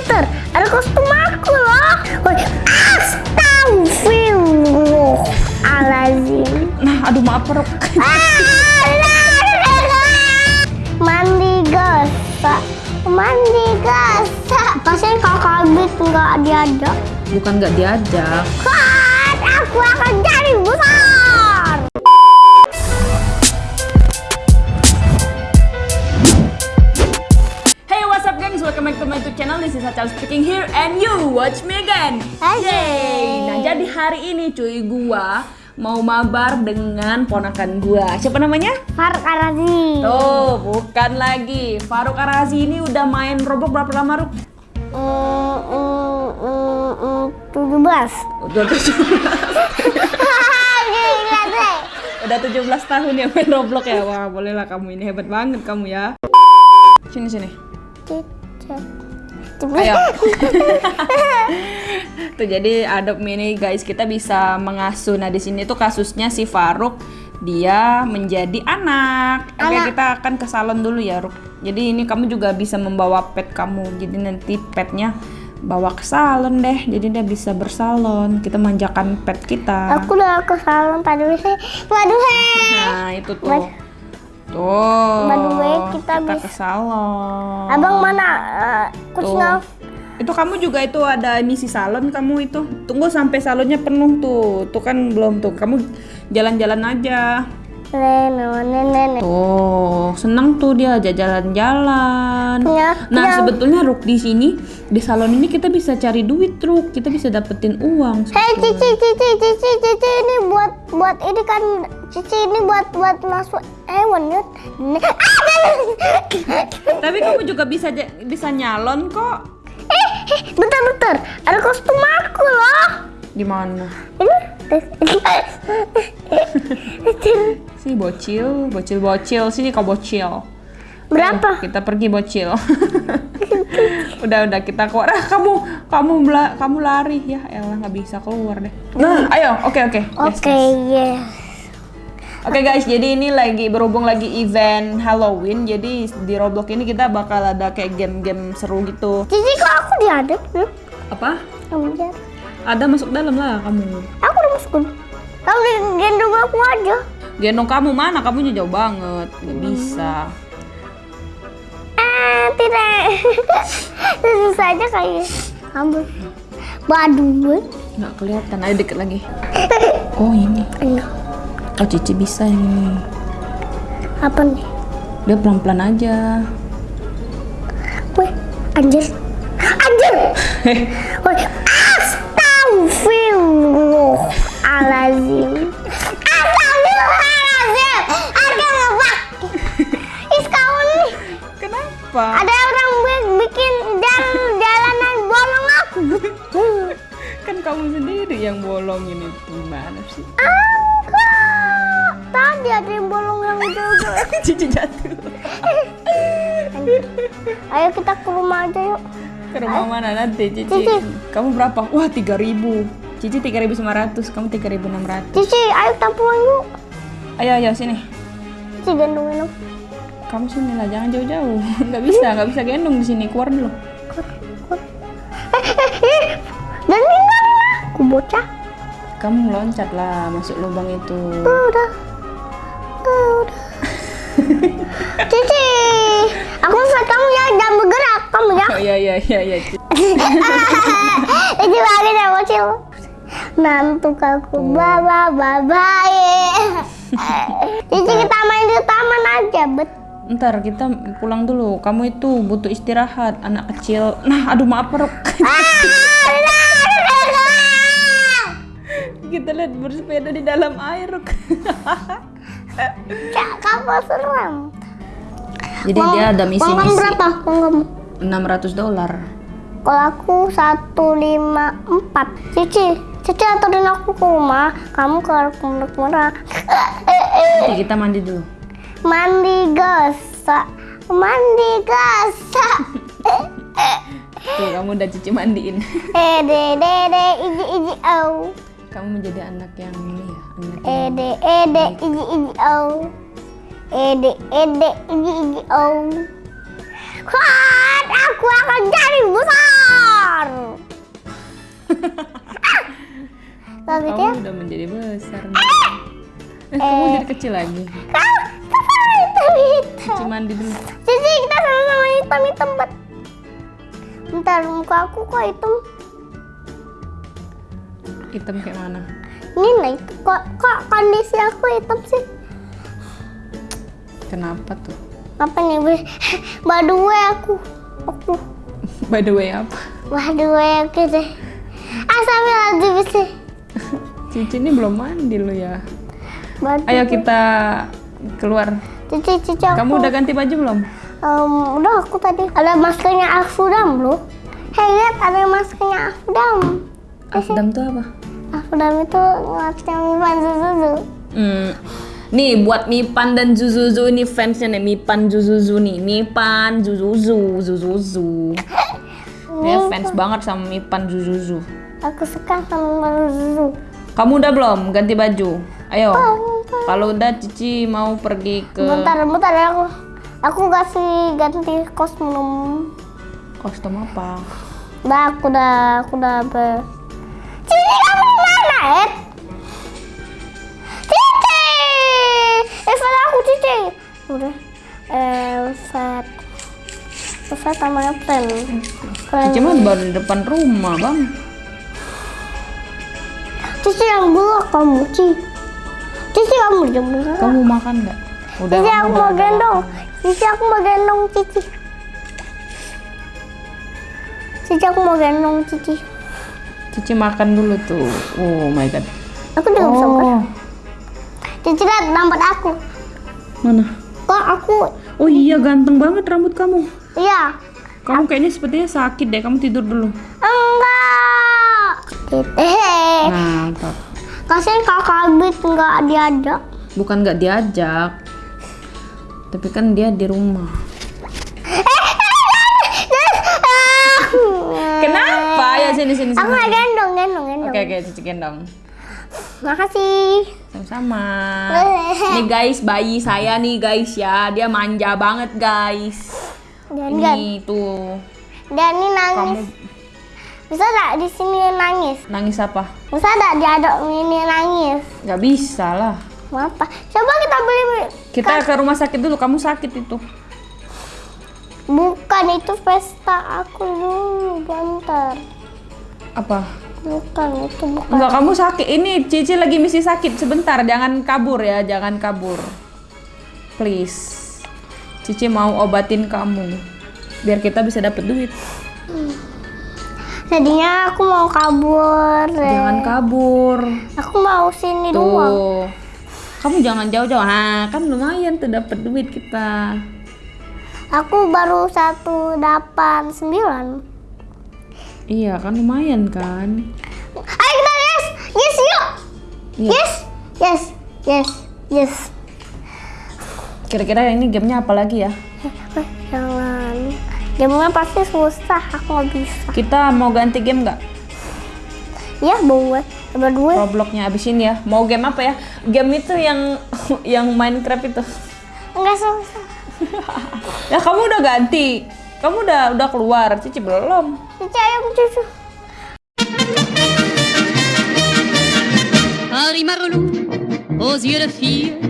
bentar. Ada kostum aku loh. Woi, astagfirullahaladzim. Nah, aduh maaf Rok. Mandi gasa, mandi gasa. Pasti kakak Bit nggak diajak. Bukan nggak diajak. Kan aku akan jadi besar. Back to my YouTube channel. This is Achal speaking here and you watch me again. Yay! Nah, jadi hari ini cuy gua mau mabar dengan ponakan gua. Siapa namanya? Faruk Arazi. Tuh, bukan lagi. Faruk Arazi ini udah main Roblox berapa lama, Ruk? Mm, mm, mm, tujuh belas. Udah 17, Gila deh. udah 17 tahun ya main Roblox ya. Wah, bolehlah kamu ini hebat banget kamu ya. Sini sini. Ayo. tuh jadi Adopt Mini guys, kita bisa mengasuh. Nah, di sini tuh kasusnya si Faruk dia menjadi anak. Oke, Anak. kita akan ke salon dulu ya, Ruk. Jadi ini kamu juga bisa membawa pet kamu. Jadi nanti petnya bawa ke salon deh. Jadi dia bisa bersalon. Kita manjakan pet kita. Aku udah ke salon tadi sih. Waduh. Nah, itu tuh. Mas- Tuh. By the way, kita bisa- ke salon. Abang mana? Uh, kucingnya. Itu kamu juga itu ada misi salon kamu itu. Tunggu sampai salonnya penuh tuh. Tuh kan belum tuh. Kamu jalan-jalan aja. Nenek, nenek. Tuh, dia aja jalan-jalan. Ya, Nah, ya. sebetulnya Ruk di sini di salon ini kita bisa cari duit, Ruk. Kita bisa dapetin uang. Hei cici cici cici cici ini buat buat ini kan cici ini buat buat masuk hewan ya. Tapi kamu juga bisa bisa nyalon kok. Eh, eh, bentar bentar. Ada kostum aku loh. Di mana? Ini. Si bocil, bocil bocil. Sini kau bocil. Berapa? Ayo, kita pergi bocil. udah udah kita keluar. Ah, kamu kamu bela- kamu lari ya. Elah nggak bisa keluar deh. Nah, ayo. Oke oke. Yes, Oke, yes. yes. Oke guys, jadi ini lagi berhubung lagi event Halloween. Jadi di Roblox ini kita bakal ada kayak game-game seru gitu. Cici kok aku diadep? Hmm? Apa? Kamu diadep. Ada masuk dalam lah kamu. Aku udah masuk. Kamu gendong aku aja. Gendong kamu mana? Kamu jauh banget. Nggak bisa. Ah, tidak. Susah aja kayaknya. Ambil. Waduh. Nggak kelihatan. Ayo deket lagi. Oh ini. Oh Cici bisa ini. Apa nih? Dia pelan-pelan aja. Wih, anjir. Anjir. Wih, itu. Gimana sih? Enggak. Tadi ada yang bolong yang jauh-jauh. Cici jatuh. Ayo kita ke rumah aja yuk. Ke rumah mana nanti Cici? Cici. Kamu berapa? Wah 3000 Cici 3500 Kamu 3600 Cici, ayo kita pulang yuk. Ayo ayo sini Cici gendongin aku. Kamu sini lah jangan jauh-jauh Nggak bisa nggak bisa gendong di sini keluar dulu Dan ninggalin aku bocah. Kamu loncat lah masuk lubang itu Udah. Udah. Cici, aku ngeliat kamu ya jangan bergerak kamu ya. Oh iya iya iya iya Cici. Banget ya bocil. Nantuk aku baba baba Cici kita main di taman aja bet. Ntar kita pulang dulu Kamu itu butuh istirahat Anak kecil Nah aduh maaf Rok Kita lihat bersepeda di dalam air Rok Cak, kamu serem. Jadi dia ada misi-misi. berapa? Uang kamu? 600 dolar. Kalau aku 154 Cici, Cici anterin aku ke rumah. Kamu ke pondok merah Nanti kita mandi dulu. Mandi gasa Mandi gasa Tuh kamu udah cuci mandiin. Ede dede iji iji au kamu menjadi anak yang ini ya anak ede ede iji iji au ede ede iji iji au kuat aku akan jadi besar ah, kamu ya? udah menjadi besar. Eh, eh kamu jadi kecil lagi. Kamu hitam hitam. Dulu. Cici kita sama-sama hitam hitam bet. Bentar muka aku kok hitam. Hitam kayak mana? Ini itu kok kok kondisi aku hitam sih. Kenapa tuh? Apa nih? By the way aku aku By the way apa? by the way aku deh. Asal lagi bisa. Cici ini belum mandi lo ya. Ayo kita keluar. Cici cici aku. Kamu udah ganti baju belum? Em, udah aku tadi ada maskernya Afudam loh. Hei lihat ada maskernya Afudam. Afdam tuh apa? Afudam itu masker Mipan Zuzuzu. Hmm. Nih buat Mipan dan Zuzuzu ini fansnya nih Mipan Zuzuzu nih Mipan Zuzuzu Zuzuzu Dia fans banget sama Mipan Zuzuzu Aku suka sama Zuzu. Kamu udah belum ganti baju? Ayo Kalau udah Cici mau pergi ke Bentar, bentar ya aku. Aku kasih ganti kostum. kostum apa? Udah, aku udah, aku udah ber. Ed? Cici! Evan aku Cici. Udah. Elvet. Elvet sama. Keren. Cici mah baru di depan rumah bang Cici yang belok kamu, Cici. Cici kamu belok. Kamu makan nggak? Udah Cici aku mau gendong. Cici aku mau gendong Cici. Cici aku mau gendong Cici. Cici makan dulu tuh Oh my god Aku makan. Oh Cici lihat rambut aku. mana? Kok aku? Oh iya ganteng banget rambut kamu Iya. Kamu kayaknya sepertinya sakit deh Kamu tidur dulu Enggak. Hehehe. Mantap Kasihan kakak Bit nggak diajak. Bukan nggak diajak, tapi kan dia di rumah. Kenapa? Ya sini sini Aku sini. gendong, gendong, gendong. Oke oke cici gendong. Makasih. Sama-sama. Nih guys, bayi saya nih guys ya, dia manja banget guys. Dan dan, Ini tuh dan ini nangis. kamu Bisa nggak di sini nangis? nangis apa? Bisa nggak diaduk ini nangis? Gak bisa lah. Apa? Coba kita beli. Kita ke rumah sakit dulu. Kamu sakit itu. Bukan itu pesta aku dulu, bentar. Apa? Bukan itu bukan. Enggak, kamu sakit. Ini Cici lagi misi sakit. Sebentar, jangan kabur ya, jangan kabur. Please. Cici mau obatin kamu. Biar kita bisa dapet duit. Jadinya aku mau kabur. Jangan kabur. Aku mau sini doang. Tuh. Kamu jangan jauh-jauh. Nah, kan lumayan tuh dapet duit kita. Aku baru satu delapan sembilan. Iya, kan lumayan kan? Ayo kita yes, yes yuk, Iya. yes, yes, yes, yes. Kira-kira ini gamenya apa lagi ya? Jangan. Gamenya pasti susah, aku nggak bisa. Kita mau ganti game nggak? Ya, boleh. Berdua. Robloxnya abisin ya. Mau game apa ya? Game itu yang yang Minecraft itu. Enggak susah. Ya kamu udah ganti. Kamu udah udah keluar. Cici belum. Cici ayam cucu. Harry Marlou, aux yeux de fille,